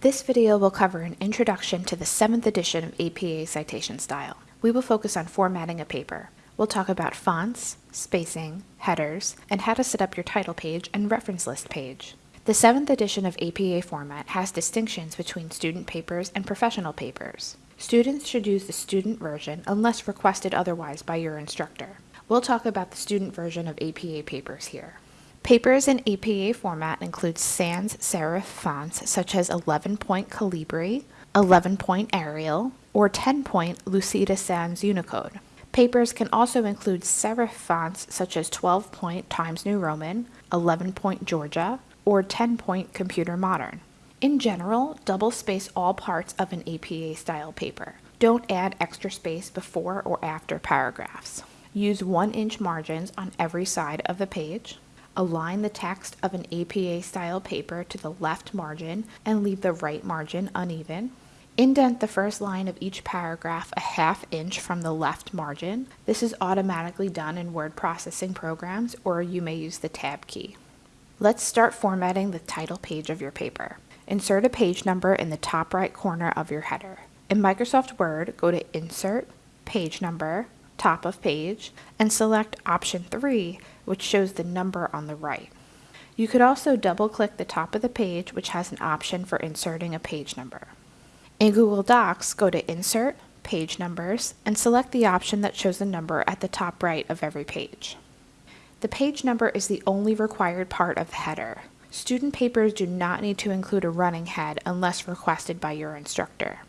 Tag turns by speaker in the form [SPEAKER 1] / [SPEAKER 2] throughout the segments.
[SPEAKER 1] This video will cover an introduction to the 7th edition of APA Citation Style. We will focus on formatting a paper. We'll talk about fonts, spacing, headers, and how to set up your title page and reference list page. The 7th edition of APA format has distinctions between student papers and professional papers. Students should use the student version unless requested otherwise by your instructor. We'll talk about the student version of APA papers here. Papers in APA format include sans serif fonts such as 11 point Calibri, 11 point Arial, or 10 point Lucida Sans Unicode. Papers can also include serif fonts such as 12 point Times New Roman, 11 point Georgia, or 10 point Computer Modern. In general, double space all parts of an APA style paper. Don't add extra space before or after paragraphs. Use 1 inch margins on every side of the page. Align the text of an APA style paper to the left margin and leave the right margin uneven. Indent the first line of each paragraph a half inch from the left margin. This is automatically done in word processing programs or you may use the tab key. Let's start formatting the title page of your paper. Insert a page number in the top right corner of your header. In Microsoft Word, go to Insert, Page Number, top of page, and select option 3, which shows the number on the right. You could also double click the top of the page, which has an option for inserting a page number. In Google Docs, go to Insert, Page Numbers, and select the option that shows the number at the top right of every page. The page number is the only required part of the header. Student papers do not need to include a running head unless requested by your instructor.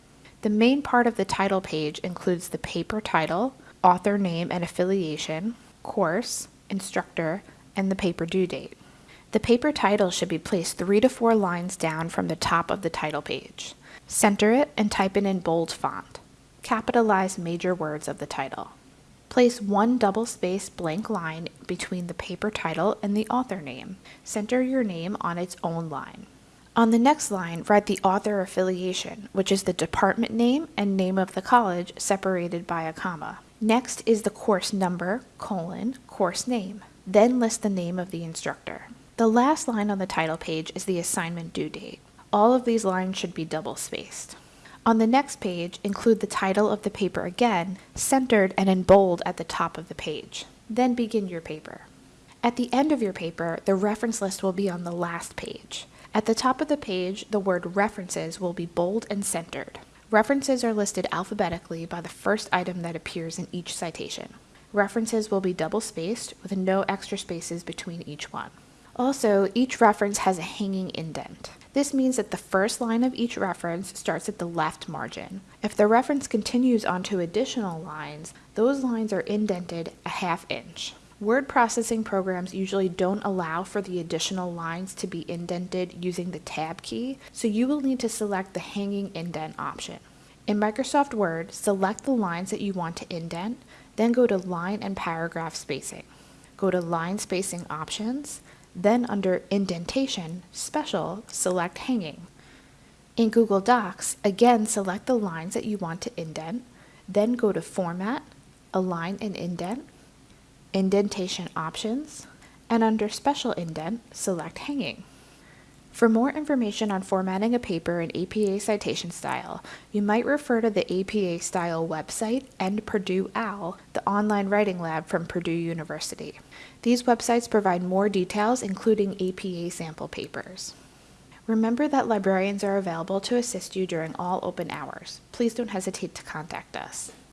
[SPEAKER 1] The main part of the title page includes the paper title, author name and affiliation, course, instructor, and the paper due date. The paper title should be placed three to four lines down from the top of the title page. Center it and type it in bold font. Capitalize major words of the title. Place one double space blank line between the paper title and the author name. Center your name on its own line. On the next line, write the author affiliation, which is the department name and name of the college separated by a comma. Next is the course number, colon, course name. Then list the name of the instructor. The last line on the title page is the assignment due date. All of these lines should be double spaced. On the next page, include the title of the paper again, centered and in bold at the top of the page. Then begin your paper. At the end of your paper, the reference list will be on the last page. At the top of the page, the word references will be bold and centered. References are listed alphabetically by the first item that appears in each citation. References will be double spaced with no extra spaces between each one. Also, each reference has a hanging indent. This means that the first line of each reference starts at the left margin. If the reference continues onto additional lines, those lines are indented a half inch. Word processing programs usually don't allow for the additional lines to be indented using the tab key, so you will need to select the hanging indent option. In Microsoft Word, select the lines that you want to indent, then go to line and paragraph spacing. Go to line spacing options, then under indentation, special, select hanging. In Google Docs, again select the lines that you want to indent, then go to format, align and indent, indentation options, and under special indent, select hanging. For more information on formatting a paper in APA citation style, you might refer to the APA style website and Purdue OWL, the online writing lab from Purdue University. These websites provide more details, including APA sample papers. Remember that librarians are available to assist you during all open hours. Please don't hesitate to contact us.